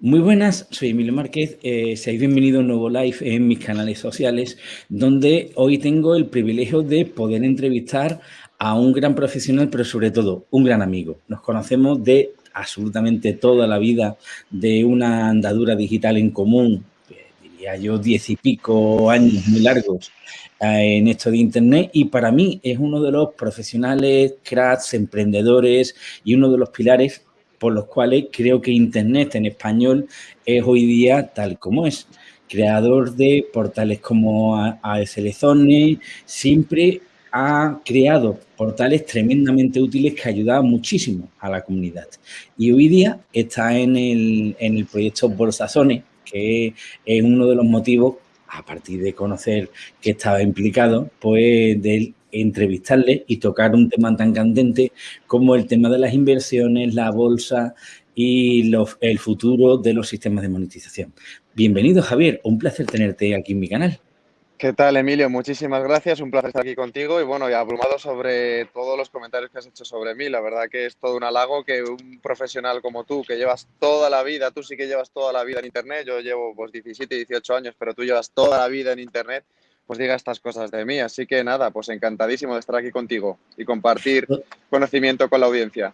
Muy buenas, soy Emilio Márquez. Eh, seáis bienvenidos a un nuevo live en mis canales sociales, donde hoy tengo el privilegio de poder entrevistar a un gran profesional, pero sobre todo un gran amigo. Nos conocemos de absolutamente toda la vida, de una andadura digital en común, eh, diría yo, diez y pico años muy largos eh, en esto de Internet y para mí es uno de los profesionales, cracks, emprendedores y uno de los pilares por los cuales creo que Internet en español es hoy día tal como es. Creador de portales como ASL Zone, siempre ha creado portales tremendamente útiles que ayudaban muchísimo a la comunidad. Y hoy día está en el, en el proyecto Bolsazone, que es uno de los motivos, a partir de conocer que estaba implicado, pues del entrevistarle y tocar un tema tan candente como el tema de las inversiones, la bolsa y el futuro de los sistemas de monetización. Bienvenido, Javier. Un placer tenerte aquí en mi canal. ¿Qué tal, Emilio? Muchísimas gracias. Un placer estar aquí contigo y, bueno, y abrumado sobre todos los comentarios que has hecho sobre mí. La verdad que es todo un halago que un profesional como tú, que llevas toda la vida, tú sí que llevas toda la vida en Internet, yo llevo pues 17, 18 años, pero tú llevas toda la vida en Internet, pues diga estas cosas de mí. Así que nada, pues encantadísimo de estar aquí contigo y compartir conocimiento con la audiencia.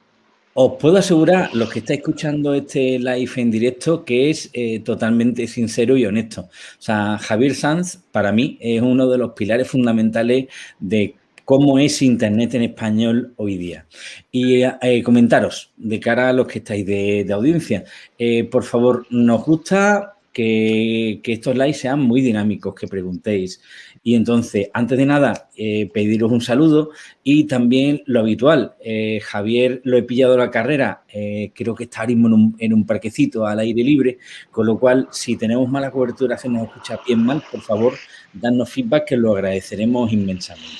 Os puedo asegurar, los que estáis escuchando este live en directo, que es eh, totalmente sincero y honesto. O sea, Javier Sanz, para mí, es uno de los pilares fundamentales de cómo es Internet en español hoy día. Y eh, comentaros, de cara a los que estáis de, audiencia, eh, por favor, nos gusta que, estos likes sean muy dinámicos, que preguntéis. Y entonces, antes de nada, eh, pediros un saludo y también lo habitual. Eh, Javier lo he pillado la carrera, eh, creo que está en un, en un, parquecito al aire libre, con lo cual, si tenemos mala cobertura, se nos escucha bien mal, por favor, dadnos feedback que lo agradeceremos inmensamente.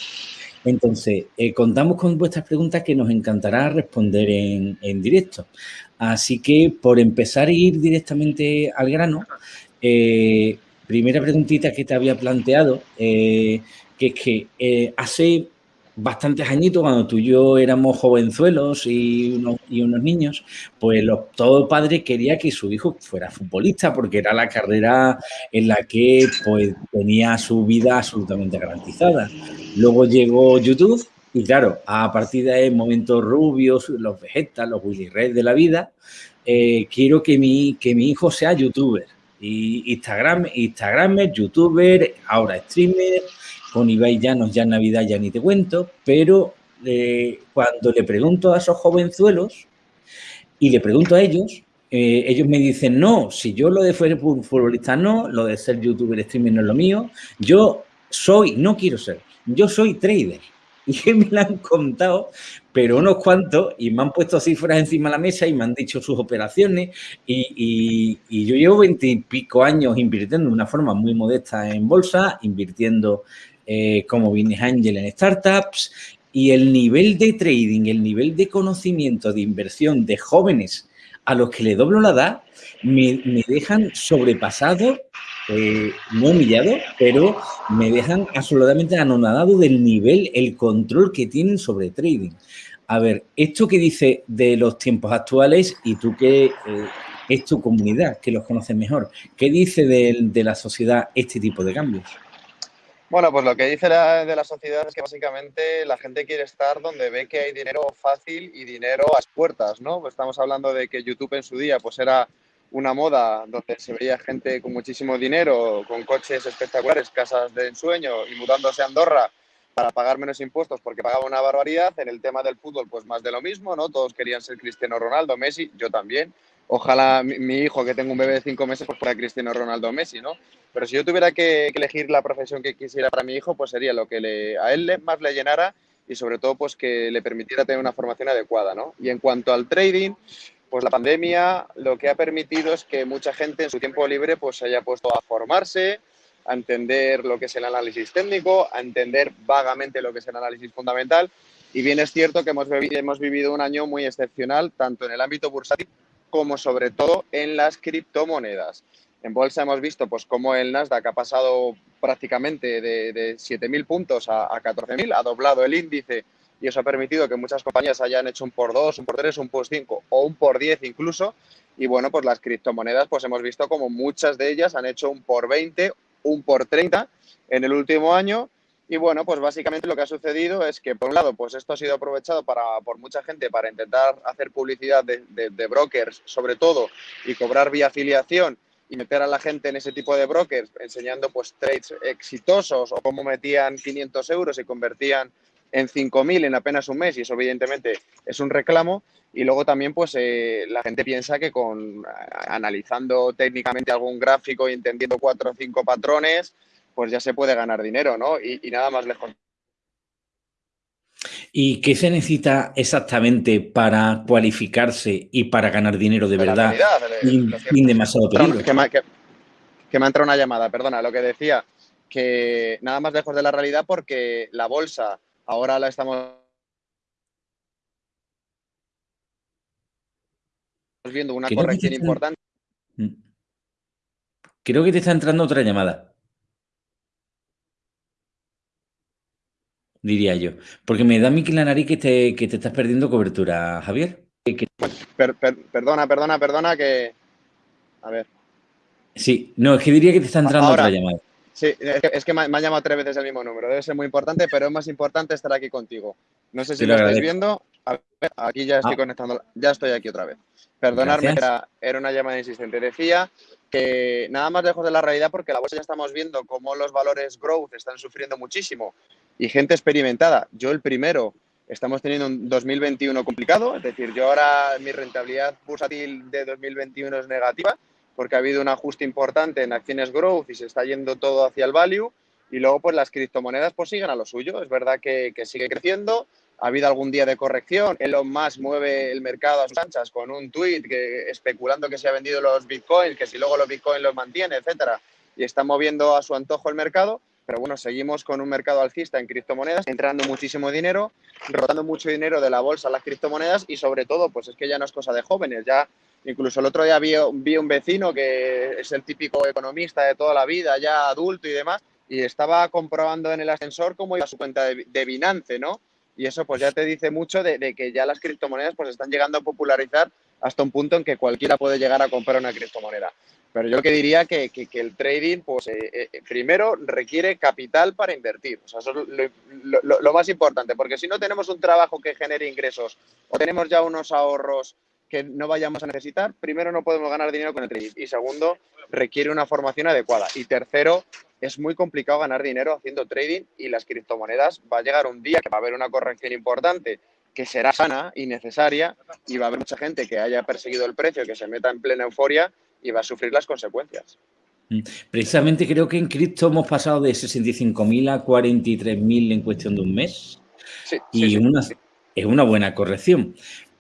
Entonces, contamos con vuestras preguntas que nos encantará responder en, en directo. Así que, por empezar a ir directamente al grano, eh, primera preguntita que te había planteado, eh, que es que eh, hace bastantes añitos, cuando tú y yo éramos jovenzuelos y unos, niños, pues todo padre quería que su hijo fuera futbolista porque era la carrera en la que pues, tenía su vida absolutamente garantizada. Luego llegó YouTube y claro, a partir de ahí, momentos rubios, los vegetas, los Willy Red de la vida, eh, quiero que mi, que mi hijo sea youtuber. Y Instagram, Instagramer, youtuber, ahora streamer, con Ibai Llanos ya en Navidad ya ni te cuento, pero eh, cuando le pregunto a esos jovenzuelos y le pregunto a ellos, eh, ellos me dicen, no, si yo lo de ser futbolista no, lo de ser youtuber, streamer no es lo mío, yo soy, no quiero ser, yo soy trader. y me la han contado, pero unos cuantos, y me han puesto cifras encima de la mesa y me han dicho sus operaciones, y, yo llevo veintipico años invirtiendo de una forma muy modesta en bolsa, invirtiendo eh, como business angel en startups, y el nivel de trading, el nivel de conocimiento, de inversión de jóvenes a los que le doblo la edad, me dejan sobrepasado eh, no humillado, pero me dejan absolutamente anonadado del nivel, el control que tienen sobre trading. A ver, esto que dice de los tiempos actuales y tú que eh, es tu comunidad, que los conoces mejor, ¿qué dice de, la sociedad este tipo de cambios? Bueno, pues lo que dice de la sociedad es que básicamente la gente quiere estar donde ve que hay dinero fácil y dinero a las puertas, ¿no? Estamos hablando de que YouTube en su día pues era una moda donde se veía gente con muchísimo dinero, con coches espectaculares, casas de ensueño y mudándose a Andorra para pagar menos impuestos porque pagaba una barbaridad. En el tema del fútbol, pues más de lo mismo, ¿no? Todos querían ser Cristiano Ronaldo, Messi, yo también. Ojalá mi, hijo, que tengo un bebé de cinco meses, pues fuera Cristiano Ronaldo Messi, ¿no? Pero si yo tuviera que, elegir la profesión que quisiera para mi hijo, pues sería lo que a él más le llenara y sobre todo pues que le permitiera tener una formación adecuada, ¿no? Y en cuanto al trading, pues la pandemia lo que ha permitido es que mucha gente en su tiempo libre pues se haya puesto a formarse, a entender lo que es el análisis técnico, a entender vagamente lo que es el análisis fundamental. Y bien es cierto que hemos, hemos vivido un año muy excepcional, tanto en el ámbito bursátil como sobre todo en las criptomonedas. En bolsa hemos visto pues cómo el Nasdaq ha pasado prácticamente de, de 7.000 puntos a, a 14.000, ha doblado el índice y eso ha permitido que muchas compañías hayan hecho un por dos, un por tres, un por cinco o un por diez incluso. Y bueno, pues las criptomonedas, pues hemos visto como muchas de ellas han hecho un por 20, un por 30 en el último año. Y bueno, pues básicamente lo que ha sucedido es que, por un lado, pues esto ha sido aprovechado para, por mucha gente para intentar hacer publicidad de, de brokers, sobre todo, y cobrar vía afiliación y meter a la gente en ese tipo de brokers enseñando pues trades exitosos o cómo metían 500 euros y convertían en 5.000 en apenas un mes y eso evidentemente es un reclamo y luego también pues eh, la gente piensa que con analizando técnicamente algún gráfico y entendiendo cuatro o cinco patrones pues ya se puede ganar dinero, ¿no? Y, nada más lejos. ¿Y qué se necesita exactamente para cualificarse y para ganar dinero de, verdad? sin, demasiado peligro. Que me, que, que me ha entrado una llamada, perdona, lo que decía, que nada más lejos de la realidad porque la bolsa ahora la estamos viendo una corrección importante. Mm. Creo que te está entrando otra llamada. Diría yo. Porque me da mi que la nariz que te, que te estás perdiendo cobertura, Javier. perdona, perdona, perdona, que. A ver. Sí, no, es que diría que te está entrando otra llamada. Sí, es que, me, ha llamado tres veces el mismo número. Debe ser muy importante, pero es más importante estar aquí contigo. No sé si lo, estáis viendo. A ver, aquí ya estoy ah. conectando. Ya estoy aquí otra vez. Perdonadme, era, era, una llamada insistente. Decía que nada más lejos de la realidad porque la bolsa ya estamos viendo cómo los valores growth están sufriendo muchísimo y gente experimentada. Yo el primero. Estamos teniendo un 2021 complicado, es decir, yo ahora mi rentabilidad bursátil de 2021 es negativa porque ha habido un ajuste importante en acciones growth y se está yendo todo hacia el value. Y luego, pues las criptomonedas pues siguen a lo suyo. Es verdad que, sigue creciendo. Ha habido algún día de corrección. Elon Musk mueve el mercado a sus anchas con un tweet que, especulando que se ha vendido los bitcoins, que si luego los bitcoins los mantiene, etcétera. Y está moviendo a su antojo el mercado. Pero bueno, seguimos con un mercado alcista en criptomonedas, entrando muchísimo dinero, rotando mucho dinero de la bolsa a las criptomonedas y sobre todo, pues es que ya no es cosa de jóvenes, ya Incluso el otro día vi, un vecino que es el típico economista de toda la vida, ya adulto y demás, y estaba comprobando en el ascensor cómo iba su cuenta de, Binance, ¿no? Y eso pues ya te dice mucho de, que ya las criptomonedas pues están llegando a popularizar hasta un punto en que cualquiera puede llegar a comprar una criptomoneda. Pero yo que diría que, que, el trading, pues eh, eh, primero requiere capital para invertir. O sea, eso es lo, lo, más importante, porque si no tenemos un trabajo que genere ingresos o tenemos ya unos ahorros que no vayamos a necesitar, primero no podemos ganar dinero con el trading y segundo, requiere una formación adecuada y tercero, es muy complicado ganar dinero haciendo trading y las criptomonedas va a llegar un día que va a haber una corrección importante que será sana y necesaria y va a haber mucha gente que haya perseguido el precio, que se meta en plena euforia y va a sufrir las consecuencias. Mm. Precisamente creo que en cripto hemos pasado de 65.000 a 43.000 en cuestión de un mes. Sí, y es una buena corrección.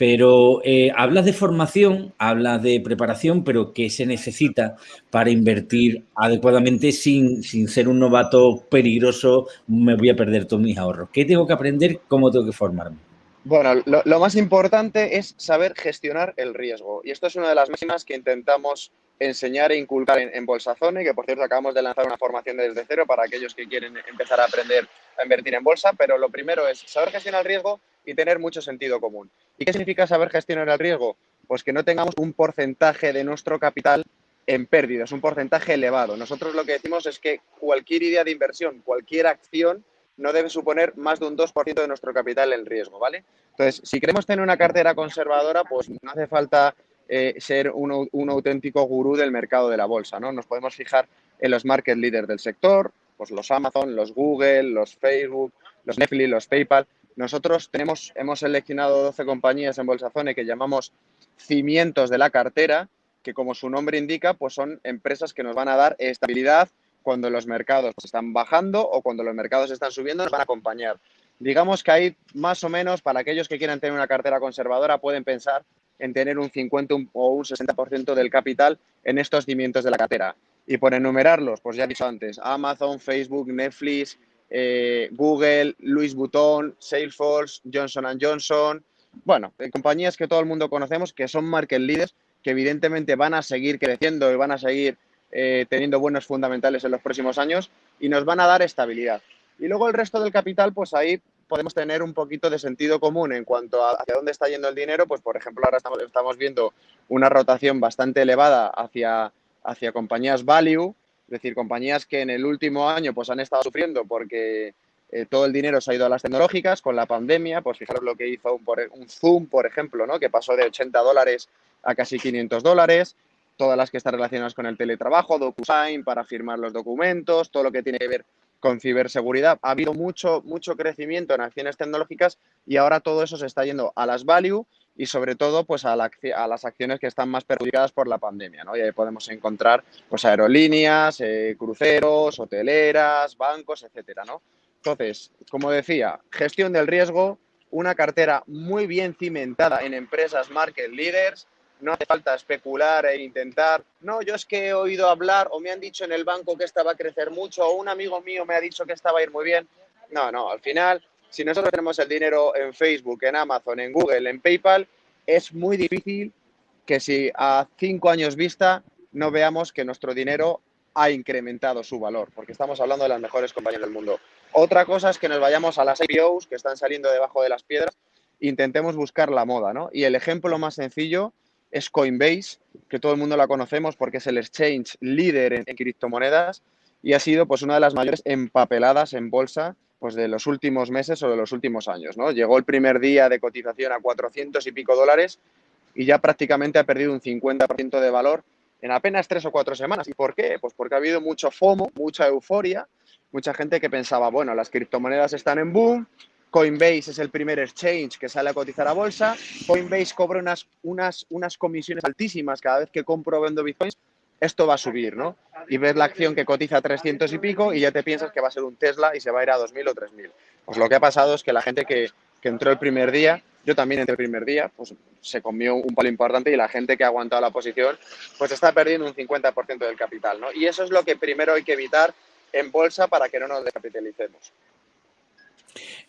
Pero eh, hablas de formación, hablas de preparación, pero ¿qué se necesita para invertir adecuadamente sin, sin ser un novato peligroso? Me voy a perder todos mis ahorros. ¿Qué tengo que aprender? ¿Cómo tengo que formarme? Bueno, lo, más importante es saber gestionar el riesgo. Y esto es una de las máximas que intentamos enseñar e inculcar en, en Bolsazone, que por cierto acabamos de lanzar una formación desde cero para aquellos que quieren empezar a aprender a invertir en bolsa. Pero lo primero es saber gestionar el riesgo y tener mucho sentido común. ¿Y qué significa saber gestionar el riesgo? Pues que no tengamos un porcentaje de nuestro capital en pérdidas, un porcentaje elevado. Nosotros lo que decimos es que cualquier idea de inversión, cualquier acción, no debe suponer más de un 2% de nuestro capital en riesgo, ¿vale? Entonces, si queremos tener una cartera conservadora, pues no hace falta eh, ser un, auténtico gurú del mercado de la bolsa, ¿no? Nos podemos fijar en los market leaders del sector, pues los Amazon, los Google, los Facebook, los Netflix, los PayPal, nosotros tenemos, hemos seleccionado 12 compañías en Bolsazone que llamamos cimientos de la cartera, que como su nombre indica, pues son empresas que nos van a dar estabilidad cuando los mercados están bajando o cuando los mercados están subiendo, nos van a acompañar. Digamos que hay más o menos, para aquellos que quieran tener una cartera conservadora, pueden pensar en tener un 50 o un 60% del capital en estos cimientos de la cartera. Y por enumerarlos, pues ya he dicho antes, Amazon, Facebook, Netflix, eh, Google, Louis Vuitton, Salesforce, Johnson Johnson, bueno, eh, compañías que todo el mundo conocemos que son market leaders, que evidentemente van a seguir creciendo y van a seguir eh, teniendo buenos fundamentales en los próximos años y nos van a dar estabilidad. Y luego el resto del capital, pues ahí podemos tener un poquito de sentido común en cuanto a hacia dónde está yendo el dinero, pues por ejemplo ahora estamos, estamos viendo una rotación bastante elevada hacia, hacia compañías value, decir, compañías que en el último año pues han estado sufriendo porque eh, todo el dinero se ha ido a las tecnológicas con la pandemia, pues fijaros lo que hizo un, un Zoom, por ejemplo, ¿no? que pasó de 80 dólares a casi 500 dólares, todas las que están relacionadas con el teletrabajo, DocuSign para firmar los documentos, todo lo que tiene que ver con ciberseguridad. Ha habido mucho, mucho crecimiento en acciones tecnológicas y ahora todo eso se está yendo a las value y sobre todo pues a, las acciones que están más perjudicadas por la pandemia. ¿no? Y ahí podemos encontrar pues aerolíneas, eh, cruceros, hoteleras, bancos, etcétera, ¿no? Entonces, como decía, gestión del riesgo, una cartera muy bien cimentada en empresas market leaders. No hace falta especular e intentar, no, yo es que he oído hablar o me han dicho en el banco que esta va a crecer mucho o un amigo mío me ha dicho que esta va a ir muy bien. No, no, al final, si nosotros tenemos el dinero en Facebook, en Amazon, en Google, en PayPal, es muy difícil que si a cinco años vista no veamos que nuestro dinero ha incrementado su valor, porque estamos hablando de las mejores compañías del mundo. Otra cosa es que nos vayamos a las IPOs que están saliendo debajo de las piedras e intentemos buscar la moda, ¿no? Y el ejemplo más sencillo es Coinbase, que todo el mundo la conocemos porque es el exchange líder en, criptomonedas y ha sido pues una de las mayores empapeladas en bolsa pues de los últimos meses o de los últimos años, ¿no? Llegó el primer día de cotización a 400 y pico dólares y ya prácticamente ha perdido un 50% de valor en apenas tres o cuatro semanas. ¿Y por qué? Pues porque ha habido mucho FOMO, mucha euforia, mucha gente que pensaba, bueno, las criptomonedas están en boom, Coinbase es el primer exchange que sale a cotizar a bolsa, Coinbase cobra unas, unas, unas comisiones altísimas cada vez que compro o vendo bitcoins, esto va a subir, ¿no? Y ves la acción que cotiza a 300 y pico y ya te piensas que va a ser un Tesla y se va a ir a 2.000 o 3.000. Pues lo que ha pasado es que la gente que, que entró el primer día yo también entre el primer día, pues se comió un palo importante y la gente que ha aguantado la posición, pues está perdiendo un 50% del capital, ¿no? Y eso es lo que primero hay que evitar en bolsa para que no nos descapitalicemos.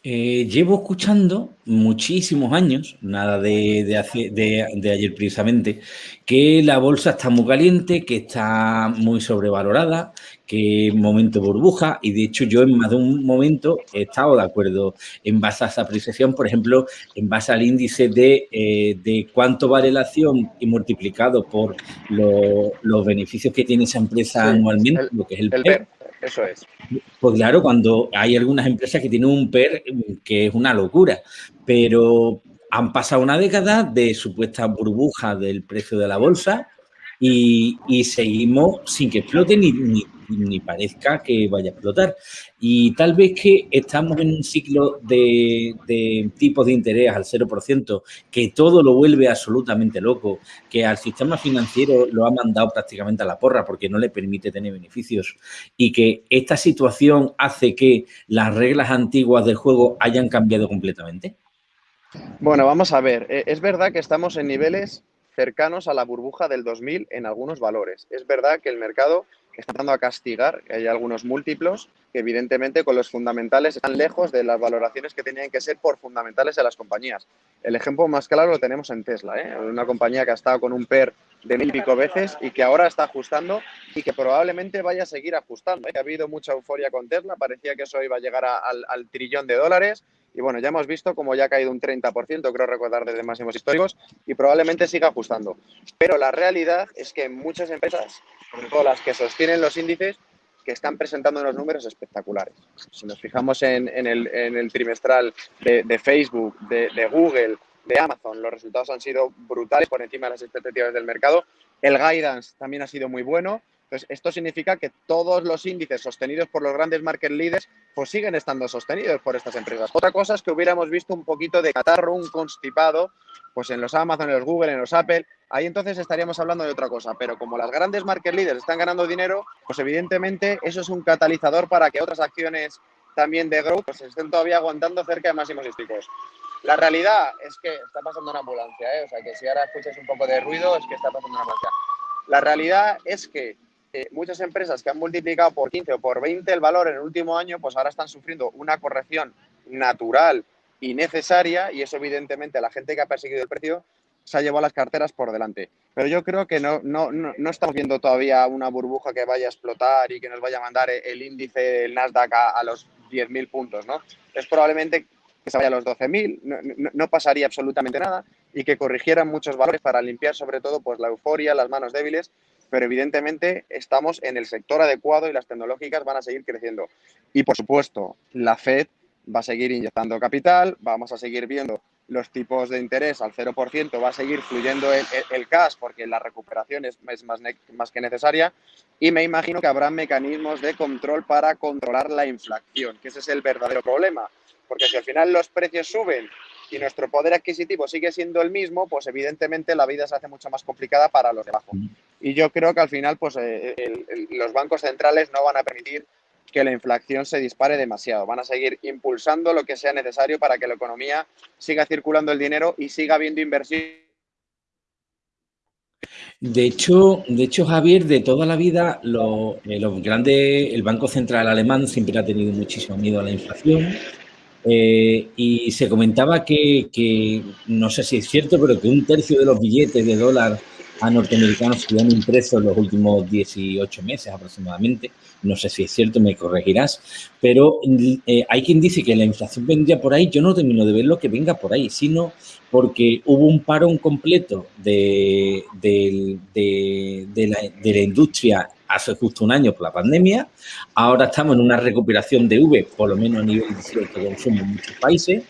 Eh, llevo escuchando muchísimos años, nada de, de, ayer precisamente, que la bolsa está muy caliente, que está muy sobrevalorada, que momento burbuja, y de hecho yo en más de un momento he estado de acuerdo en base a esa apreciación, por ejemplo, en base al índice de, eh, cuánto vale la acción y multiplicado por los beneficios que tiene esa empresa anualmente, lo que es el, el eso es. Pues claro, cuando hay algunas empresas que tienen un PER que es una locura, pero han pasado una década de supuesta burbuja del precio de la bolsa y, seguimos sin que explote ni, ni, parezca que vaya a explotar. Y tal vez que estamos en un ciclo de, de tipos de interés al 0%, que todo lo vuelve absolutamente loco, que al sistema financiero lo ha mandado prácticamente a la porra porque no le permite tener beneficios y que esta situación hace que las reglas antiguas del juego hayan cambiado completamente. Bueno, vamos a ver. Eh, es verdad que estamos en niveles cercanos a la burbuja del 2000 en algunos valores. Es verdad que el mercado está dando a castigar, que hay algunos múltiplos que evidentemente con los fundamentales están lejos de las valoraciones que tenían que ser por fundamentales de las compañías. El ejemplo más claro lo tenemos en Tesla, ¿eh? una compañía que ha estado con un PER de mil y pico veces y que ahora está ajustando y que probablemente vaya a seguir ajustando. ¿eh? Ha habido mucha euforia con Tesla, parecía que eso iba a llegar al, trillón de dólares y bueno, ya hemos visto cómo ya ha caído un 30%, creo recordar desde máximos históricos, y probablemente siga ajustando. Pero la realidad es que muchas empresas, sobre las que sostienen los índices, que están presentando unos números espectaculares. Si nos fijamos en, el, trimestral de, Facebook, de, Google, de Amazon, los resultados han sido brutales por encima de las expectativas del mercado. El guidance también ha sido muy bueno. Entonces, esto significa que todos los índices sostenidos por los grandes market leaders pues siguen estando sostenidos por estas empresas. Otra cosa es que hubiéramos visto un poquito de catarro, un constipado, pues en los Amazon, en los Google, en los Apple, ahí entonces estaríamos hablando de otra cosa. Pero como las grandes market leaders están ganando dinero, pues evidentemente eso es un catalizador para que otras acciones también de growth pues estén todavía aguantando cerca de máximos históricos. La realidad es que está pasando una ambulancia, ¿eh? o sea que si ahora escuchas un poco de ruido es que está pasando una ambulancia. La realidad es que muchas empresas que han multiplicado por 15 o por 20 el valor en el último año, pues ahora están sufriendo una corrección natural y necesaria y eso evidentemente la gente que ha perseguido el precio se ha llevado las carteras por delante. Pero yo creo que no, no, no, estamos viendo todavía una burbuja que vaya a explotar y que nos vaya a mandar el índice del Nasdaq a, a los 10.000 puntos, ¿no? Es probablemente que se vaya a los 12.000, no, no, pasaría absolutamente nada y que corrigieran muchos valores para limpiar sobre todo pues, la euforia, las manos débiles, pero evidentemente estamos en el sector adecuado y las tecnológicas van a seguir creciendo. Y por supuesto, la Fed va a seguir inyectando capital, vamos a seguir viendo los tipos de interés al 0%, va a seguir fluyendo el, cash porque la recuperación es, más, más, que necesaria y me imagino que habrá mecanismos de control para controlar la inflación, que ese es el verdadero problema, porque si al final los precios suben y nuestro poder adquisitivo sigue siendo el mismo, pues evidentemente la vida se hace mucho más complicada para los de abajo. Y yo creo que al final pues eh, los bancos centrales no van a permitir que la inflación se dispare demasiado. Van a seguir impulsando lo que sea necesario para que la economía siga circulando el dinero y siga habiendo inversión. De hecho, de hecho, Javier, de toda la vida, eh, grande, el Banco Central Alemán siempre ha tenido muchísimo miedo a la inflación. Eh, y se comentaba que, no sé si es cierto, pero que un tercio de los billetes de dólar a norteamericanos se han impreso en los últimos 18 meses aproximadamente no sé si es cierto, me corregirás, pero eh, hay quien dice que la inflación vendría por ahí, yo no termino de ver lo que venga por ahí, sino porque hubo un parón completo de la industria hace justo un año por la pandemia, ahora estamos en una recuperación de V, por lo menos a nivel de consumo en muchos países,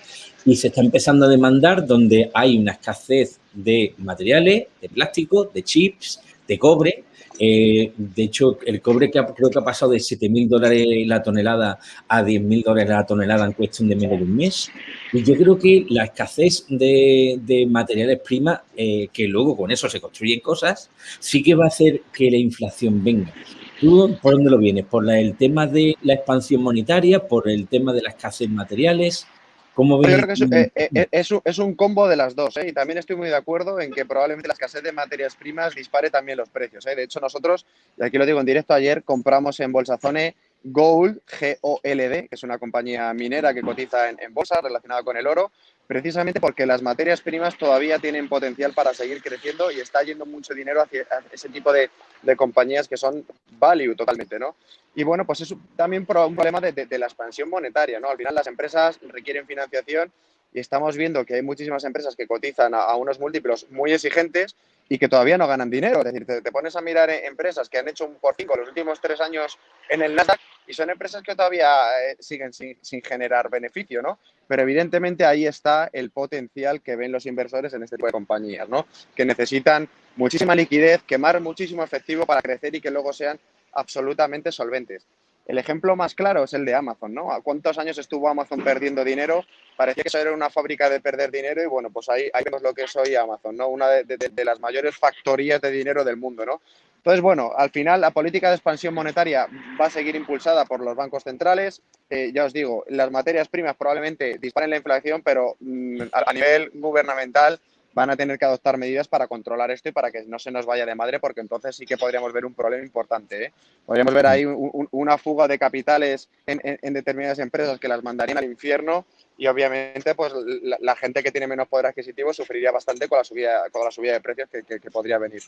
y se está empezando a demandar donde hay una escasez de materiales, de plástico, de chips, de cobre, eh, de hecho, el cobre que creo que ha pasado de 7.000 dólares la tonelada a 10.000 dólares la tonelada en cuestión de menos de un mes. Y yo creo que la escasez de, materiales primas, eh, que luego con eso se construyen cosas, sí que va a hacer que la inflación venga. ¿Tú por dónde lo vienes? ¿Por el tema de la expansión monetaria? ¿Por el tema de la escasez de materiales? Yo creo que eh, eh, eh, es, un combo de las dos, y también estoy muy de acuerdo en que probablemente la escasez de materias primas dispare también los precios. De hecho, nosotros, y aquí lo digo en directo, ayer compramos en Bolsazone Gold, G-O-L-D, que es una compañía minera que cotiza en bolsa relacionada con el oro, precisamente porque las materias primas todavía tienen potencial para seguir creciendo y está yendo mucho dinero hacia ese tipo de, compañías que son value totalmente, ¿no? Y bueno, pues es también un problema de, la expansión monetaria, ¿no? Al final las empresas requieren financiación y estamos viendo que hay muchísimas empresas que cotizan a, unos múltiplos muy exigentes y que todavía no ganan dinero. Es decir, te, pones a mirar empresas que han hecho un por cinco los últimos tres años en el Nasdaq y son empresas que todavía eh, siguen sin, sin, generar beneficio, ¿no? Pero evidentemente ahí está el potencial que ven los inversores en este tipo de compañías, ¿no? Que necesitan muchísima liquidez, quemar muchísimo efectivo para crecer y que luego sean absolutamente solventes. El ejemplo más claro es el de Amazon, ¿no? ¿A cuántos años estuvo Amazon perdiendo dinero? Parecía que eso era una fábrica de perder dinero y bueno, pues ahí, vemos lo que es hoy Amazon, ¿no? Una de, las mayores factorías de dinero del mundo, ¿no? Entonces, bueno, al final la política de expansión monetaria va a seguir impulsada por los bancos centrales. Eh, ya os digo, las materias primas probablemente disparen la inflación, pero mm, a nivel gubernamental van a tener que adoptar medidas para controlar esto y para que no se nos vaya de madre, porque entonces sí que podríamos ver un problema importante. ¿eh? Podríamos ver ahí una fuga de capitales en, determinadas empresas que las mandarían al infierno y obviamente pues la, gente que tiene menos poder adquisitivo sufriría bastante con la subida, con la subida de precios que, podría venir.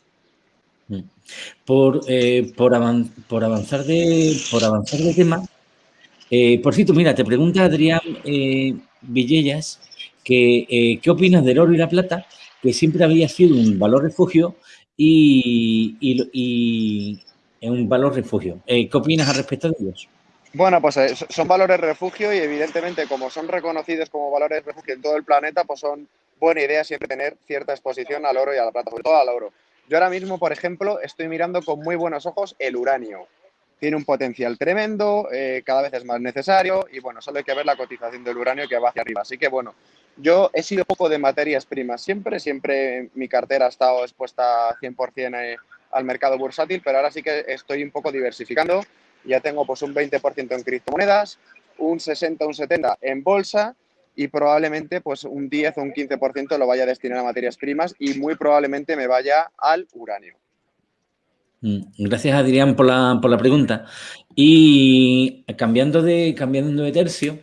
Mm. Por, eh, por, avanzar de, por avanzar de tema, eh, por cierto, mira, te pregunta Adrián Villellas que, ¿qué opinas del oro y la plata que siempre había sido un valor refugio y, y, un valor refugio. Eh, ¿Qué opinas al respecto de ellos? Bueno, pues eh, son valores refugio y evidentemente como son reconocidos como valores refugio en todo el planeta, pues son buena idea siempre tener cierta exposición al oro y a la plata, sobre todo al oro. Yo ahora mismo, por ejemplo, estoy mirando con muy buenos ojos el uranio. Tiene un potencial tremendo, eh, cada vez es más necesario y bueno, solo hay que ver la cotización del uranio que va hacia arriba. Así que bueno, yo he sido poco de materias primas siempre, siempre mi cartera ha estado expuesta 100% eh, al mercado bursátil, pero ahora sí que estoy un poco diversificando. Ya tengo pues un 20% en criptomonedas, un 60, un 70 en bolsa y probablemente pues un 10 o un 15% lo vaya a destinar a materias primas y muy probablemente me vaya al uranio. Mm, gracias, Adrián, por la, por la pregunta. Y cambiando de, cambiando de tercio,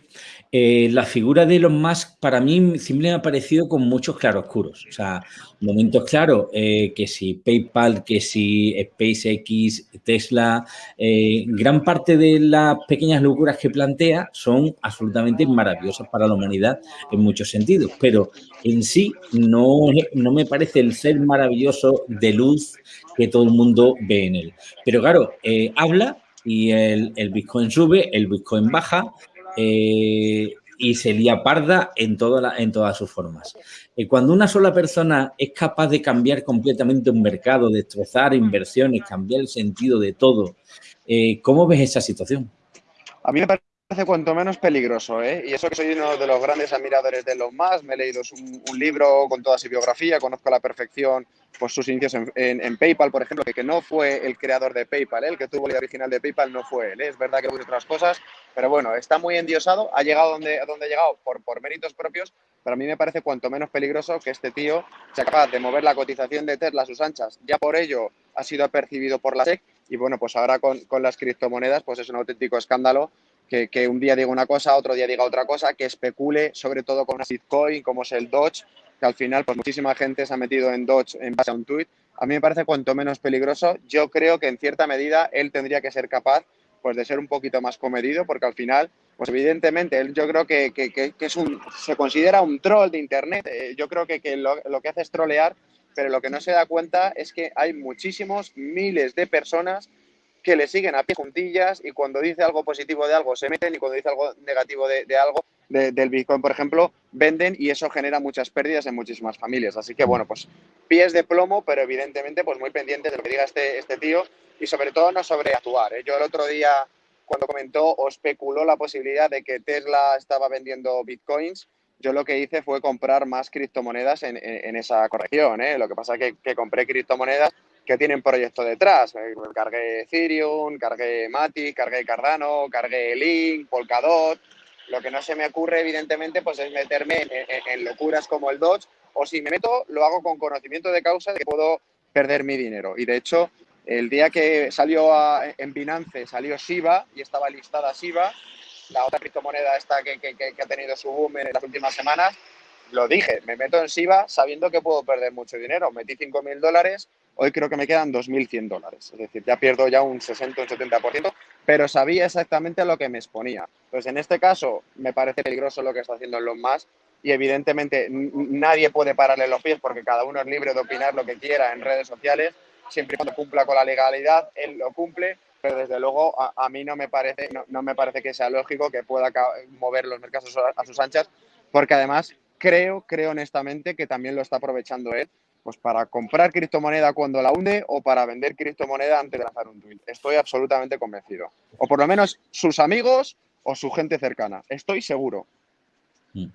Eh, la figura de Elon Musk para mí siempre me ha parecido con muchos claroscuros. O sea, momentos claros, eh, que si PayPal, que si SpaceX, Tesla, eh, gran parte de las pequeñas locuras que plantea son absolutamente maravillosas para la humanidad en muchos sentidos, pero en sí no, no me parece el ser maravilloso de luz que todo el mundo ve en él. Pero claro, habla y el, el Bitcoin sube, el Bitcoin baja, eh, y se lía parda en, en todas sus formas. Y cuando una sola persona es capaz de cambiar completamente un mercado, destrozar inversiones, cambiar el sentido de todo, eh, ¿cómo ves esa situación? A mí me parece cuanto menos peligroso, ¿eh? Y eso que soy uno de los grandes admiradores de los más, me he leído un, libro con toda su biografía, conozco a la perfección pues, sus inicios en, PayPal, por ejemplo, que, que, no fue el creador de PayPal, ¿eh? el que tuvo la idea original de PayPal no fue él, ¿eh? es verdad que hubo otras cosas, pero bueno, está muy endiosado, ha llegado donde, donde ha llegado por, por méritos propios, pero a mí me parece cuanto menos peligroso que este tío sea capaz de mover la cotización de Tesla a sus anchas, ya por ello ha sido percibido por la SEC, y bueno, pues ahora con, con las criptomonedas, pues es un auténtico escándalo que, un día diga una cosa, otro día diga otra cosa, que especule sobre todo con una Bitcoin como es el Dodge, que al final pues muchísima gente se ha metido en Dodge en base a un tweet. A mí me parece cuanto menos peligroso. Yo creo que en cierta medida él tendría que ser capaz pues de ser un poquito más comedido, porque al final, pues evidentemente, él yo creo que, es un, se considera un troll de Internet. Eh, yo creo que, lo, lo, que hace es trolear, pero lo que no se da cuenta es que hay muchísimos, miles de personas que le siguen a pie juntillas y cuando dice algo positivo de algo se meten y cuando dice algo negativo de, algo, del Bitcoin, por ejemplo, venden y eso genera muchas pérdidas en muchísimas familias. Así que, bueno, pues pies de plomo, pero evidentemente pues muy pendientes de lo que diga este, este tío y sobre todo no sobreactuar. ¿eh? Yo el otro día, cuando comentó o especuló la posibilidad de que Tesla estaba vendiendo Bitcoins, yo lo que hice fue comprar más criptomonedas en, esa corrección. ¿eh? Lo que pasa es que compré criptomonedas que tienen proyecto detrás. Eh, cargué Ethereum, cargué Matic, cargué Cardano, cargué Link, Polkadot. Lo que no se me ocurre, evidentemente, pues es meterme en, locuras como el Dodge, o si me meto, lo hago con conocimiento de causa de que puedo perder mi dinero. Y de hecho, el día que salió en Binance, salió Shiba y estaba listada Shiba, la otra criptomoneda esta que, que, ha tenido su boom en las últimas semanas, lo dije, me meto en Shiba sabiendo que puedo perder mucho dinero. Metí 5.000 dólares, Hoy creo que me quedan 2.100 dólares, es decir, ya pierdo ya un 60 o un 70%, pero sabía exactamente lo que me exponía. Pues en este caso me parece peligroso lo que está haciendo Elon Musk y evidentemente nadie puede pararle los pies porque cada uno es libre de opinar lo que quiera en redes sociales, siempre y cuando cumpla con la legalidad, él lo cumple, pero desde luego a, mí no me, parece, no, me parece que sea lógico que pueda mover los mercados a sus anchas, porque además creo, creo honestamente que también lo está aprovechando él pues para comprar criptomoneda cuando la hunde o para vender criptomoneda antes de lanzar un tweet. Estoy absolutamente convencido. O por lo menos sus amigos o su gente cercana. Estoy seguro. Mm.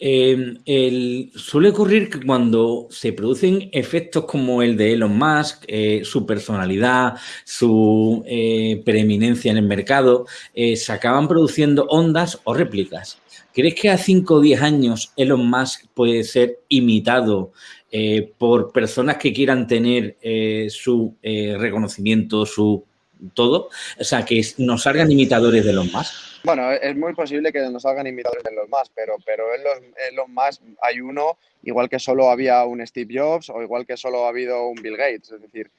Em, suele ocurrir que cuando se producen efectos como el de Elon Musk, eh, su personalidad, su eh, preeminencia en el mercado, eh, se acaban produciendo ondas o réplicas. ¿Crees que a 5 o 10 años Elon Musk puede ser imitado eh, por personas que quieran tener eh, su eh, reconocimiento, su todo, o sea, que nos salgan imitadores de los más. Bueno, es muy posible que nos salgan imitadores de los más, pero, pero en, los, más hay uno, igual que solo había un Steve Jobs o igual que solo ha habido un Bill Gates, es decir,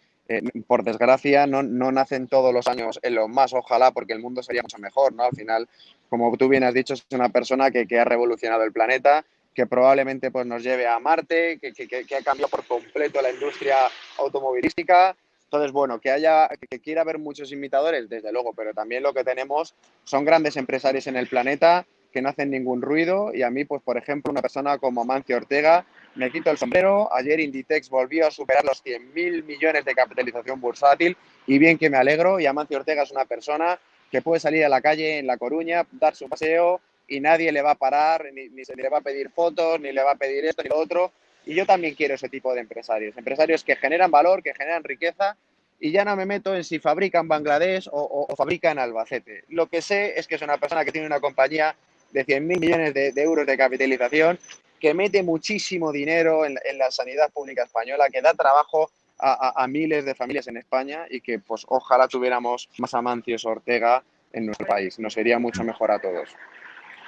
por desgracia no, no, nacen todos los años en los más, ojalá, porque el mundo sería mucho mejor, ¿no? Al final, como tú bien has dicho, es una persona que, que ha revolucionado el planeta, que probablemente pues, nos lleve a Marte, que, que, ha cambiado por completo la industria automovilística. Entonces, bueno, que haya, que quiera haber muchos imitadores, desde luego, pero también lo que tenemos son grandes empresarios en el planeta que no hacen ningún ruido y a mí, pues, por ejemplo, una persona como Mancio Ortega, me quito el sombrero. Ayer Inditex volvió a superar los 100.000 millones de capitalización bursátil y bien que me alegro. Y Amancio Ortega es una persona que puede salir a la calle en La Coruña, dar su paseo, y nadie le va a parar, ni, se le va a pedir fotos, ni le va a pedir esto ni lo otro. Y yo también quiero ese tipo de empresarios, empresarios que generan valor, que generan riqueza y ya no me meto en si fabrica en Bangladesh o, fabrica en Albacete. Lo que sé es que es una persona que tiene una compañía de 100.000 millones de, euros de capitalización, que mete muchísimo dinero en, la sanidad pública española, que da trabajo a, a, miles de familias en España y que pues ojalá tuviéramos más Amancios Ortega en nuestro país. Nos sería mucho mejor a todos.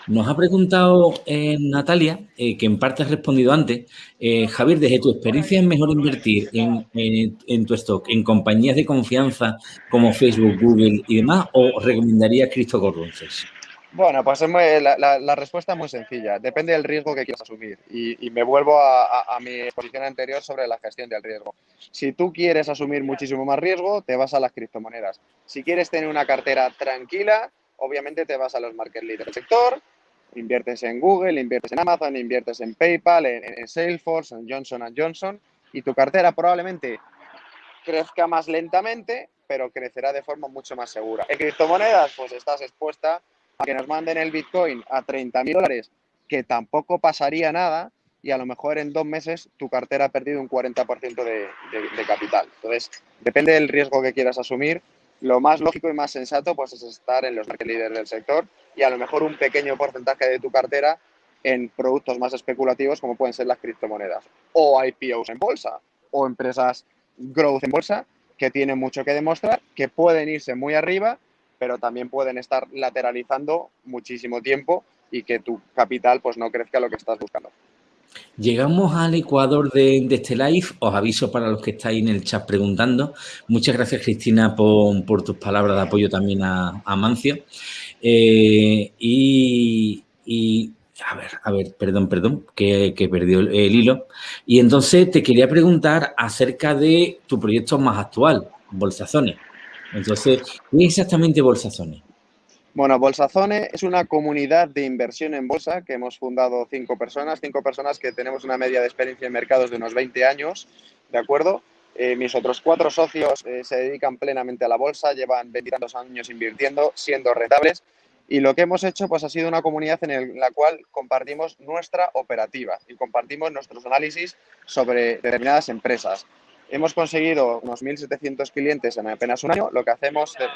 Nos ha preguntado eh, Natalia, eh, que en parte has respondido antes. Eh, Javier, desde tu experiencia, ¿es mejor invertir en, tu stock en compañías de confianza como Facebook, Google y demás o recomendarías cryptocurrencies? Bueno, pues la, respuesta es muy sencilla. Depende del riesgo que quieras asumir. Y, me vuelvo a, mi exposición anterior sobre la gestión del riesgo. Si tú quieres asumir muchísimo más riesgo, te vas a las criptomonedas. Si quieres tener una cartera tranquila, obviamente te vas a los market leaders del sector, inviertes en Google, inviertes en Amazon, inviertes en PayPal, en, Salesforce, en Johnson Johnson, y tu cartera probablemente crezca más lentamente, pero crecerá de forma mucho más segura. En criptomonedas, pues estás expuesta que nos manden el Bitcoin a 30 mil dólares, que tampoco pasaría nada, y a lo mejor en dos meses tu cartera ha perdido un 40% de, de, capital. Entonces, depende del riesgo que quieras asumir. Lo más lógico y más sensato pues, es estar en los market leaders del sector y a lo mejor un pequeño porcentaje de tu cartera en productos más especulativos como pueden ser las criptomonedas o IPOs en bolsa o empresas growth en bolsa que tienen mucho que demostrar, que pueden irse muy arriba pero también pueden estar lateralizando muchísimo tiempo y que tu capital pues no crezca lo que estás buscando. Llegamos al ecuador de, este live. Os aviso para los que estáis en el chat preguntando. Muchas gracias, Cristina, por, tus palabras de apoyo también a, Mancio. Eh, y, a ver, a ver, perdón, perdón, que, perdió el, hilo. Y entonces te quería preguntar acerca de tu proyecto más actual, Bolsazones. Entonces, ¿qué es exactamente Bolsazone? Bueno, Bolsazone es una comunidad de inversión en bolsa que hemos fundado cinco personas, cinco personas que tenemos una media de experiencia en mercados de unos 20 años, ¿de acuerdo? Eh, mis otros cuatro socios eh, se dedican plenamente a la bolsa, llevan 20 años invirtiendo, siendo rentables. Y lo que hemos hecho pues, ha sido una comunidad en la cual compartimos nuestra operativa y compartimos nuestros análisis sobre determinadas empresas. Hemos conseguido unos 1.700 clientes en apenas un año. Lo que hacemos, eh,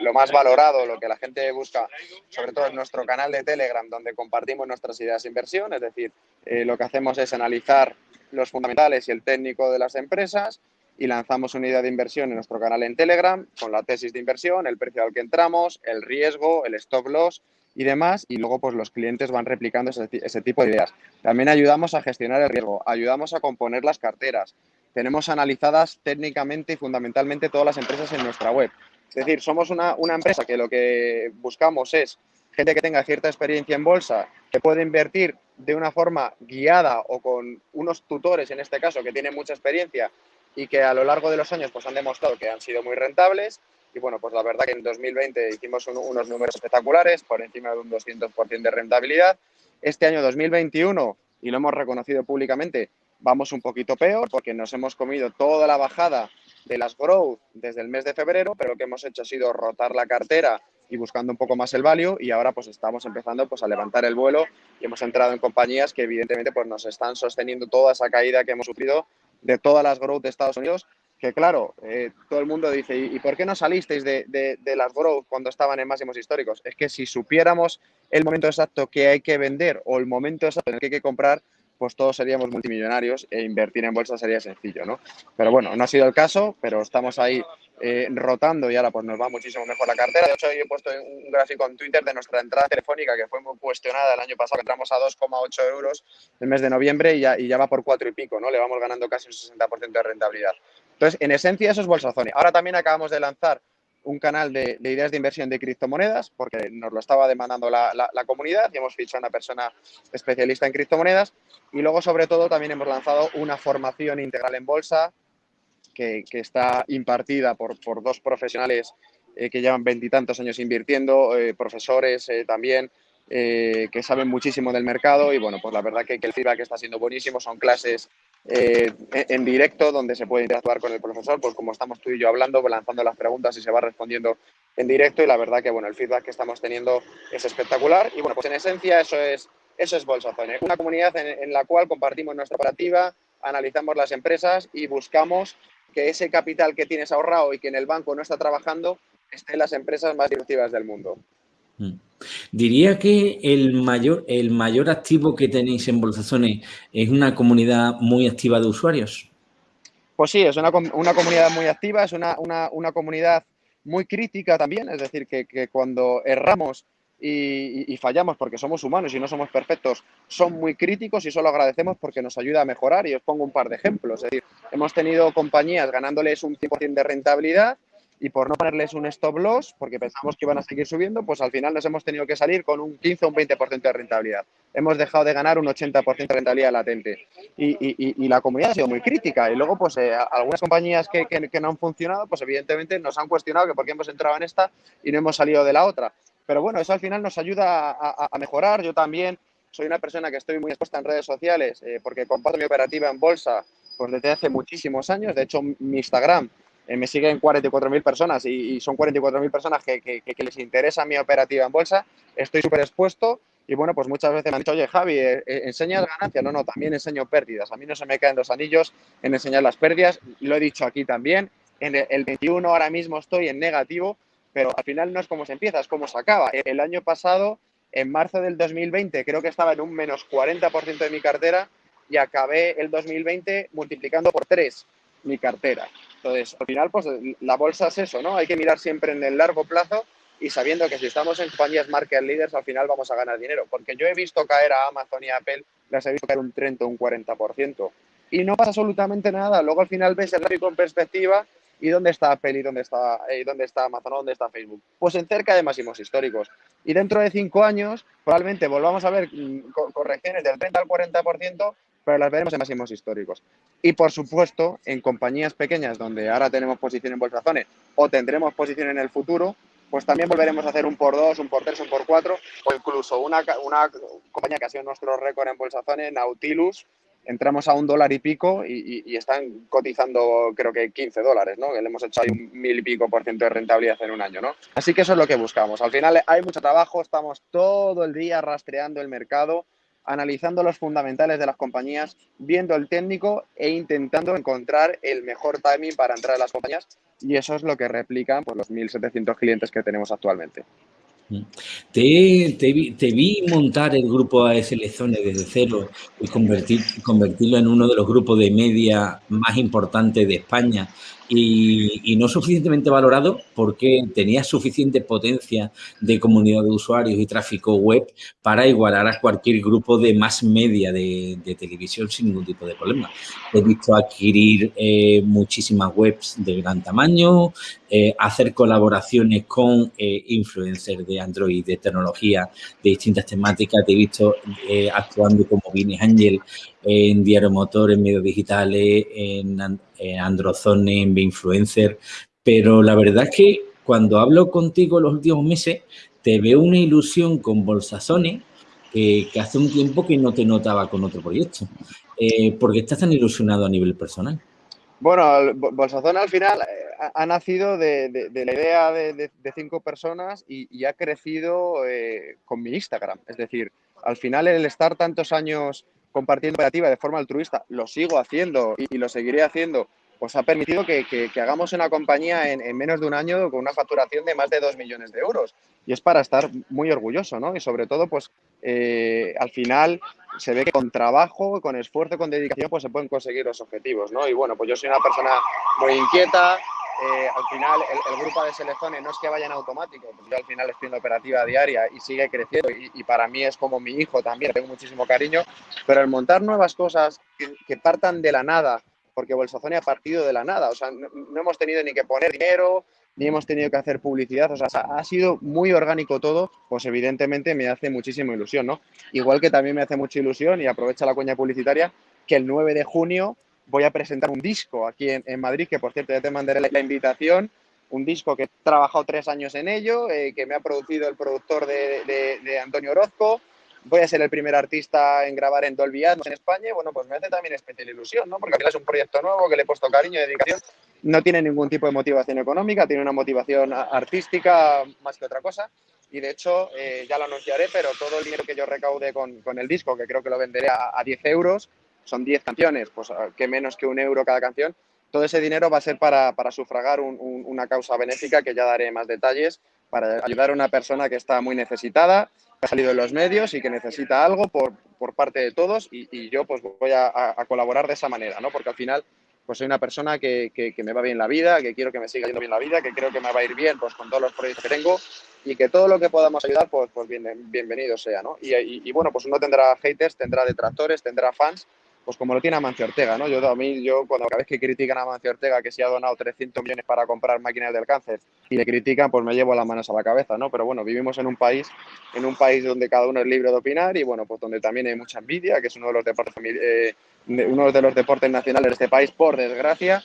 lo más valorado, lo que la gente busca, sobre todo en nuestro canal de Telegram, donde compartimos nuestras ideas de inversión, es decir, eh, lo que hacemos es analizar los fundamentales y el técnico de las empresas y lanzamos una idea de inversión en nuestro canal en Telegram con la tesis de inversión, el precio al que entramos, el riesgo, el stop loss y demás, y luego pues los clientes van replicando ese, ese, tipo de ideas. También ayudamos a gestionar el riesgo, ayudamos a componer las carteras, tenemos analizadas técnicamente y fundamentalmente todas las empresas en nuestra web. Es decir, somos una, empresa que lo que buscamos es gente que tenga cierta experiencia en bolsa, que puede invertir de una forma guiada o con unos tutores, en este caso, que tienen mucha experiencia y que a lo largo de los años pues, han demostrado que han sido muy rentables. Y bueno, pues la verdad que en 2020 hicimos unos números espectaculares, por encima de un 200% de rentabilidad. Este año 2021, y lo hemos reconocido públicamente, vamos un poquito peor porque nos hemos comido toda la bajada de las growth desde el mes de febrero, pero lo que hemos hecho ha sido rotar la cartera y buscando un poco más el value y ahora pues estamos empezando pues a levantar el vuelo y hemos entrado en compañías que evidentemente pues nos están sosteniendo toda esa caída que hemos sufrido de todas las growth de Estados Unidos que claro, eh, todo el mundo dice, ¿y, por qué no salisteis de, de, las growth cuando estaban en máximos históricos? Es que si supiéramos el momento exacto que hay que vender o el momento exacto en el que hay que comprar, pues todos seríamos multimillonarios e invertir en bolsa sería sencillo, ¿no? Pero bueno, no ha sido el caso, pero estamos ahí eh, rotando y ahora pues nos va muchísimo mejor la cartera. De hecho, he puesto un gráfico en Twitter de nuestra entrada telefónica que fue muy cuestionada el año pasado, entramos a 2,8 euros el mes de noviembre y ya, y ya va por cuatro y pico, ¿no? Le vamos ganando casi un 60% de rentabilidad. Entonces, en esencia, eso es Bolsazone. Ahora también acabamos de lanzar un canal de, ideas de inversión de criptomonedas, porque nos lo estaba demandando la, comunidad y hemos fichado a una persona especialista en criptomonedas. Y luego, sobre todo, también hemos lanzado una formación integral en bolsa que, está impartida por, dos profesionales eh, que llevan veintitantos años invirtiendo, eh, profesores eh, también, que saben muchísimo del mercado. Y bueno, pues la verdad que, que el feedback está siendo buenísimo. Son clases eh, en directo donde se puede interactuar con el profesor, pues como estamos tú y yo hablando, lanzando las preguntas y se va respondiendo en directo y la verdad que bueno, el feedback que estamos teniendo es espectacular y bueno, pues en esencia eso es, eso es Bolsazone, una comunidad en, la cual compartimos nuestra operativa, analizamos las empresas y buscamos que ese capital que tienes ahorrado y que en el banco no está trabajando esté en las empresas más disruptivas del mundo. Mm. Diría que el mayor, el mayor activo que tenéis en Bolsazones es una comunidad muy activa de usuarios. Pues sí, es una, comunidad muy activa, es una, comunidad muy crítica también, es decir, que, cuando erramos y, fallamos porque somos humanos y no somos perfectos, son muy críticos y solo agradecemos porque nos ayuda a mejorar. Y os pongo un par de ejemplos. Es decir, hemos tenido compañías ganándoles un 100% de rentabilidad y por no ponerles un stop loss, porque pensamos que iban a seguir subiendo, pues al final nos hemos tenido que salir con un 15 o un 20% de rentabilidad. Hemos dejado de ganar un 80% de rentabilidad latente. Y, la comunidad ha sido muy crítica. Y luego, pues eh, algunas compañías que, no han funcionado, pues evidentemente nos han cuestionado que por qué hemos entrado en esta y no hemos salido de la otra. Pero bueno, eso al final nos ayuda a, mejorar. Yo también soy una persona que estoy muy expuesta en redes sociales eh, porque comparto mi operativa en bolsa pues desde hace muchísimos años. De hecho, mi Instagram me siguen 44.000 personas y, son 44.000 personas que, les interesa mi operativa en bolsa. Estoy súper expuesto y bueno, pues muchas veces me han dicho, oye, Javi, eh, ¿enseñas ganancias? No, no, también enseño pérdidas. A mí no se me caen los anillos en enseñar las pérdidas. Lo he dicho aquí también. En el 21 ahora mismo estoy en negativo pero al final no es como se empieza, es como se acaba. El año pasado, en marzo del 2020, creo que estaba en un menos 40% de mi cartera y acabé el 2020 multiplicando por 3 mi cartera. Entonces, al final, pues la bolsa es eso, ¿no? Hay que mirar siempre en el largo plazo y sabiendo que si estamos en compañías market leaders, al final vamos a ganar dinero. Porque yo he visto caer a Amazon y Apple, las he visto caer un 30 o un 40%. Y no pasa absolutamente nada. Luego al final ves el gráfico en perspectiva ¿Y dónde está Apple y dónde está, eh, dónde está Amazon dónde está Facebook? Pues en cerca de máximos históricos. Y dentro de cinco años probablemente volvamos a ver mm, correcciones del 30 al 40%, pero las veremos en máximos históricos. Y por supuesto, en compañías pequeñas donde ahora tenemos posición en Bolsazone o tendremos posición en el futuro, pues también volveremos a hacer un por dos, un por tres, un por cuatro, o incluso una, una compañía que ha sido nuestro récord en Bolsazone, Nautilus, entramos a un dólar y pico y, están cotizando creo que 15 dólares, ¿no? Que le hemos hecho ahí un mil y pico por ciento de rentabilidad en un año, ¿no? Así que eso es lo que buscamos. Al final hay mucho trabajo, estamos todo el día rastreando el mercado, analizando los fundamentales de las compañías, viendo el técnico e intentando encontrar el mejor timing para entrar a las compañías. Y eso es lo que replican pues, los 1.700 clientes que tenemos actualmente. Te, te, vi, montar el grupo ASL Zone desde cero y convertir, convertirlo en uno de los grupos de media más importantes de España y, no suficientemente valorado porque tenía suficiente potencia de comunidad de usuarios y tráfico web para igualar a cualquier grupo de más media de, televisión sin ningún tipo de problema. He visto adquirir eh, muchísimas webs de gran tamaño, eh, hacer colaboraciones con eh, influencers de Android, de tecnología, de distintas temáticas. Te he visto actuando como Vini Angel en Diario Motor, en medios digitales, en, Androzone, en Influencer, pero la verdad es que cuando hablo contigo los últimos meses, te veo una ilusión con Bolsazone que, hace un tiempo que no te notaba con otro proyecto. Eh, ¿Por qué estás tan ilusionado a nivel personal? Bueno, Bolsazone al final eh, ha, nacido de, la idea de, cinco personas y, ha crecido eh, con mi Instagram. Es decir, al final el estar tantos años compartiendo operativa de forma altruista, lo sigo haciendo y, lo seguiré haciendo, pues ha permitido que, hagamos una compañía en, menos de un año con una facturación de más de 2 millones de euros. Y es para estar muy orgulloso, ¿no? Y sobre todo, pues eh, al final se ve que con trabajo, con esfuerzo, con dedicación, pues se pueden conseguir los objetivos, ¿no? Y bueno, pues yo soy una persona muy inquieta, eh, al final el, grupo de selecciones no es que vaya en automático, pues yo al final estoy en la operativa diaria y sigue creciendo y, para mí es como mi hijo también, tengo muchísimo cariño, pero el montar nuevas cosas que, partan de la nada, porque Bolsazone ha partido de la nada, o sea, no, hemos tenido ni que poner dinero, ni hemos tenido que hacer publicidad, o sea, ha sido muy orgánico todo, pues evidentemente me hace muchísima ilusión, ¿no? Igual que también me hace mucha ilusión y aprovecha la cuña publicitaria que el 9 de junio voy a presentar un disco aquí en, Madrid, que por cierto ya te mandaré la, invitación, un disco que he trabajado tres años en ello, eh, que me ha producido el productor de, Antonio Orozco, voy a ser el primer artista en grabar en Dolby Atmos en España y bueno, pues me hace también especial ilusión, ¿no? Porque al final es un proyecto nuevo que le he puesto cariño y dedicación. No tiene ningún tipo de motivación económica, tiene una motivación artística más que otra cosa. Y de hecho, eh, ya lo anunciaré, pero todo el dinero que yo recaude con, con el disco, que creo que lo venderé a, a 10 euros, son 10 canciones, pues ah, que menos que un euro cada canción. Todo ese dinero va a ser para, sufragar una causa benéfica que ya daré más detalles, para ayudar a una persona que está muy necesitada, que ha salido en los medios y que necesita algo por, parte de todos y, yo pues voy a, colaborar de esa manera, ¿no? Porque al final pues soy una persona que, me va bien la vida, que quiero que me siga yendo bien la vida, que creo que me va a ir bien pues, con todos los proyectos que tengo y que todo lo que podamos ayudar, pues, pues bienvenido sea, ¿no? Y, bueno, pues uno tendrá haters, tendrá detractores, tendrá fans, pues como lo tiene Amancio Ortega, ¿no? Yo a mí, yo cuando cada vez que critican a Amancio Ortega que se ha donado 300 millones para comprar máquinas del cáncer y le critican, pues me llevo las manos a la cabeza, ¿no? Pero bueno, vivimos en un país, en un país donde cada uno es libre de opinar y bueno, pues donde también hay mucha envidia, que es uno de los deportes, eh, uno de los deportes nacionales de este país, por desgracia.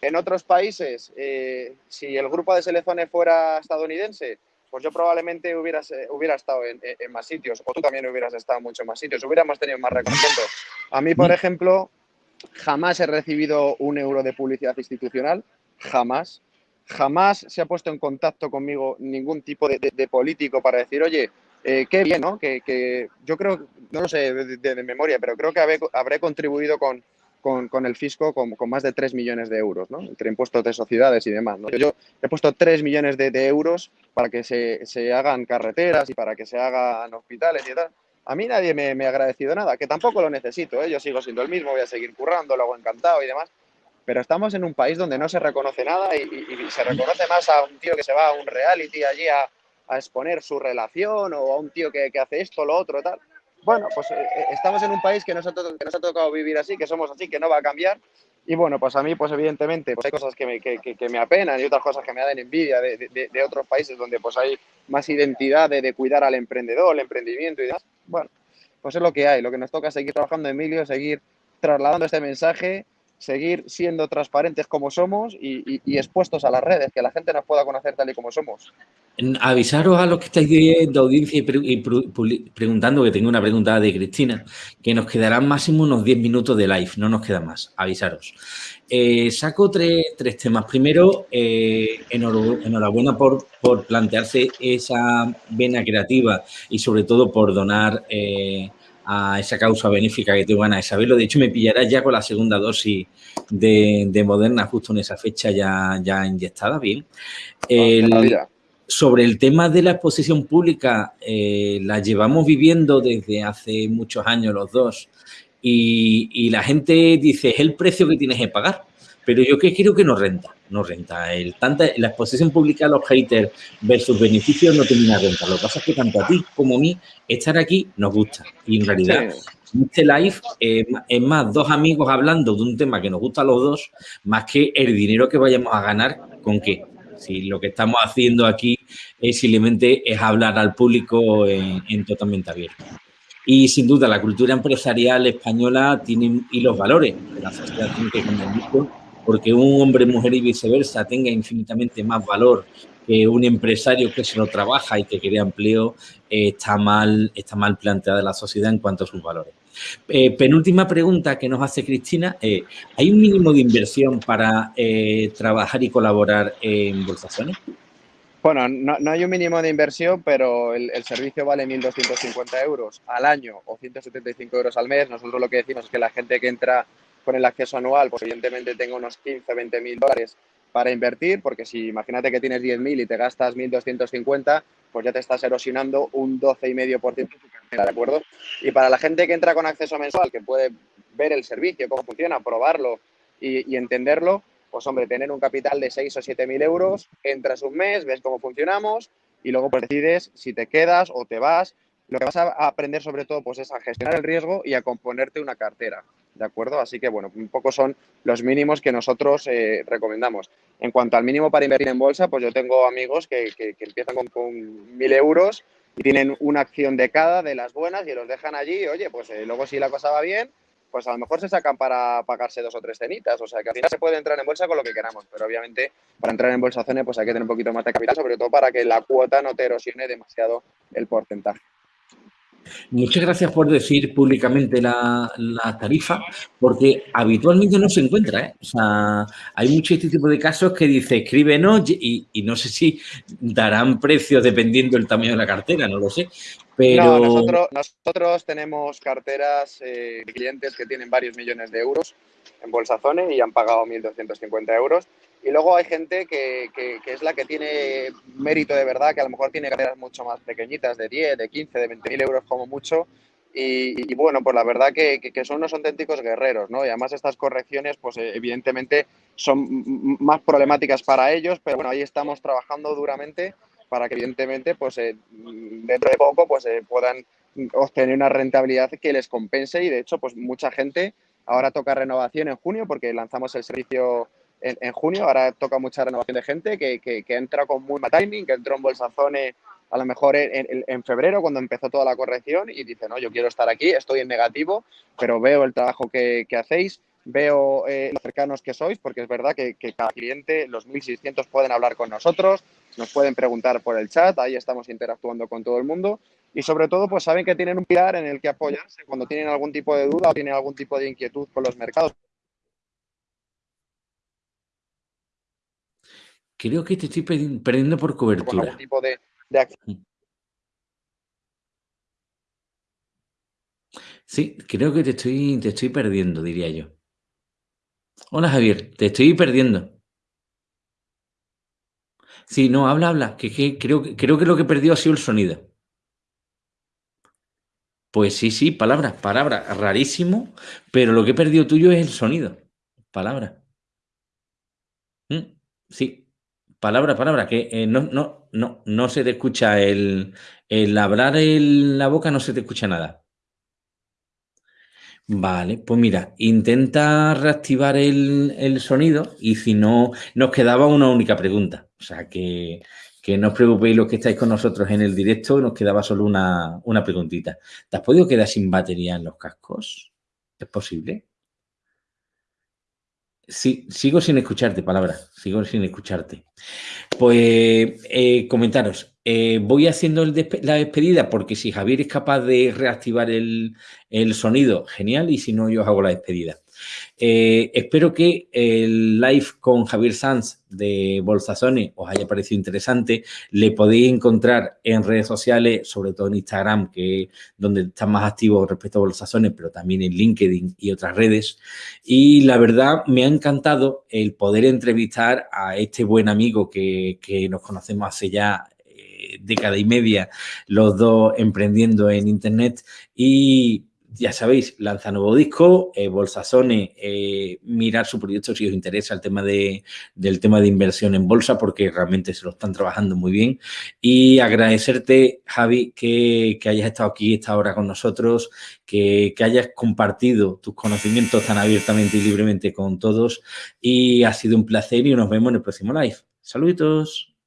En otros países, eh, si el grupo de selecciones fuera estadounidense, pues yo probablemente hubieras, eh, hubiera estado en, más sitios, o tú también hubieras estado en muchos más sitios, hubiéramos tenido más reconocimiento. A mí, por mm. ejemplo, jamás he recibido un euro de publicidad institucional, jamás. Jamás se ha puesto en contacto conmigo ningún tipo de, político para decir, oye, eh, qué bien, ¿no? Que, yo creo, no lo sé de, memoria, pero creo que habré contribuido con, con, el fisco con, más de 3 millones de euros, ¿no? entre impuestos de sociedades y demás. Yo he puesto 3 millones de, euros para que se, hagan carreteras y para que se hagan hospitales y tal. A mí nadie me, ha agradecido nada, que tampoco lo necesito, ¿eh? yo sigo siendo el mismo, voy a seguir currando, lo hago encantado y demás. Pero estamos en un país donde no se reconoce nada y, se reconoce más a un tío que se va a un reality allí a, exponer su relación o a un tío que, que hace esto, lo otro, tal bueno, pues eh, eh, estamos en un país que nos, ha ha tocado vivir así, que somos así, que no va a cambiar. Y bueno, pues a mí, pues evidentemente, pues hay cosas que me, que, apenan y otras cosas que me dan envidia de, otros países donde pues hay más identidad de, cuidar al emprendedor, el emprendimiento y demás. Bueno, pues es lo que hay. Lo que nos toca seguir trabajando, Emilio, seguir trasladando este mensaje, seguir siendo transparentes como somos y, expuestos a las redes, que la gente nos pueda conocer tal y como somos. Avisaros a los que estáis de, audiencia y, preguntando, que tengo una pregunta de Cristina, que nos quedarán máximo unos 10 minutos de live, no nos queda más, avisaros. Eh, saco tres, temas. Primero, eh, enhorabuena por, por, plantearse esa vena creativa y sobre todo por donar eh, a esa causa benéfica que tengo ganas de saberlo. De hecho, me pillarás ya con la segunda dosis de, Moderna justo en esa fecha ya, ya inyectada, bien. Ah, sobre el tema de la exposición pública, eh, la llevamos viviendo desde hace muchos años los dos y, la gente dice, es el precio que tienes que pagar, pero yo que creo que no renta, no renta. El, tanta, la exposición pública los haters versus beneficios no termina renta. Lo que pasa es que tanto a ti como a mí estar aquí nos gusta y en realidad... Este live es más dos amigos hablando de un tema que nos gusta a los dos, más que el dinero que vayamos a ganar con qué. Si lo que estamos haciendo aquí es simplemente es hablar al público en, totalmente abierto. Y sin duda la cultura empresarial española tiene y los valores de la sociedad tiene que porque un hombre, mujer y viceversa tenga infinitamente más valor que un empresario que se lo trabaja y que crea empleo, eh, está, mal, está mal planteada la sociedad en cuanto a sus valores. Eh, penúltima pregunta que nos hace Cristina. Eh, ¿Hay un mínimo de inversión para trabajar y colaborar en Bolsaciones? Bueno, no, hay un mínimo de inversión, pero el, servicio vale 1.250 euros al año o 175 euros al mes. Nosotros lo que decimos es que la gente que entra con el acceso anual, pues evidentemente tenga unos 15, 20 mil dólares para invertir, porque si imagínate que tienes 10.000 y te gastas 1.250, pues ya te estás erosionando un 12,5% de tu cartera, ¿de acuerdo? Y para la gente que entra con acceso mensual, que puede ver el servicio, cómo funciona, probarlo y, entenderlo, pues hombre, tener un capital de 6 o 7 mil euros, entras un mes, ves cómo funcionamos y luego pues decides si te quedas o te vas. Lo que vas a aprender sobre todo pues es a gestionar el riesgo y a componerte una cartera. ¿de acuerdo? Así que, bueno, un poco son los mínimos que nosotros eh, recomendamos. En cuanto al mínimo para invertir en bolsa, pues yo tengo amigos que, empiezan con, mil euros y tienen una acción de cada de las buenas y los dejan allí. oye, pues eh, luego si la cosa va bien, pues a lo mejor se sacan para pagarse dos o tres cenitas. O sea, que al final se puede entrar en bolsa con lo que queramos, pero obviamente para entrar en bolsa zone pues hay que tener un poquito más de capital, sobre todo para que la cuota no te erosione demasiado el porcentaje. Muchas gracias por decir públicamente la, tarifa, porque habitualmente no se encuentra. ¿eh? O sea, hay mucho este tipo de casos que dice escríbenos y, y no sé si darán precios dependiendo del tamaño de la cartera, no lo sé. Pero... nosotros, nosotros tenemos carteras eh, de clientes que tienen varios millones de euros en Bolsazone y han pagado 1.250 euros y luego hay gente que, que, es la que tiene mérito de verdad, que a lo mejor tiene carteras mucho más pequeñitas, de 10, de 15, de 20 mil euros como mucho, Y, bueno, pues la verdad que, son unos auténticos guerreros, ¿no? Y además estas correcciones, pues eh, evidentemente son más problemáticas para ellos, pero bueno, ahí estamos trabajando duramente para que evidentemente, pues eh, dentro de poco, pues eh, puedan obtener una rentabilidad que les compense y de hecho, pues mucha gente ahora toca renovación en junio porque lanzamos el servicio en, junio, ahora toca mucha renovación de gente que, que, entra con muy mal timing, que entró en Bolsazone a lo mejor en, febrero cuando empezó toda la corrección y dice, no, yo quiero estar aquí, estoy en negativo, pero veo el trabajo que, hacéis, veo eh, lo cercanos que sois, porque es verdad que, cada cliente, los 1.600 pueden hablar con nosotros, nos pueden preguntar por el chat, ahí estamos interactuando con todo el mundo y sobre todo pues saben que tienen un pilar en el que apoyarse cuando tienen algún tipo de duda o tienen algún tipo de inquietud con los mercados. Creo que te estoy perdiendo por cobertura. tipo de, mm. Sí, creo que te estoy, te estoy perdiendo, diría yo. Hola Javier, te estoy perdiendo. Sí, no, habla, habla, que, creo, creo que lo que perdió ha sido el sonido. Pues sí, sí, palabra, palabra, rarísimo, pero lo que he perdido tuyo es el sonido. Palabra. Mm, sí, palabra, palabra, que eh, no, no, no, no se te escucha el, el hablar en la boca, no se te escucha nada. Vale, pues mira, intenta reactivar el, el, sonido y si no, nos quedaba una única pregunta. O sea, que, que no os preocupéis los que estáis con nosotros en el directo, nos quedaba solo una, una preguntita. ¿Te has podido quedar sin batería en los cascos? ¿Es posible? Sí, sigo sin escucharte, palabra, sigo sin escucharte. Pues eh, comentaros, eh, voy haciendo la despedida porque si Javier es capaz de reactivar el, el, sonido, genial, y si no, yo hago la despedida. Eh, espero que el live con Javier Sanz de Bolsazone os haya parecido interesante. Le podéis encontrar en redes sociales, sobre todo en Instagram, que es donde está más activo respecto a Bolsazone, pero también en LinkedIn y otras redes. Y la verdad, me ha encantado el poder entrevistar a este buen amigo que, que nos conocemos hace ya eh, década y media, los dos emprendiendo en Internet y ya sabéis, lanza nuevo disco, eh, Bolsasone, eh, mirar su proyecto si os interesa el tema de, del tema de inversión en bolsa, porque realmente se lo están trabajando muy bien. Y agradecerte, Javi, que, hayas estado aquí esta hora con nosotros, que, que, hayas compartido tus conocimientos tan abiertamente y libremente con todos. Y ha sido un placer y nos vemos en el próximo live. Saludos.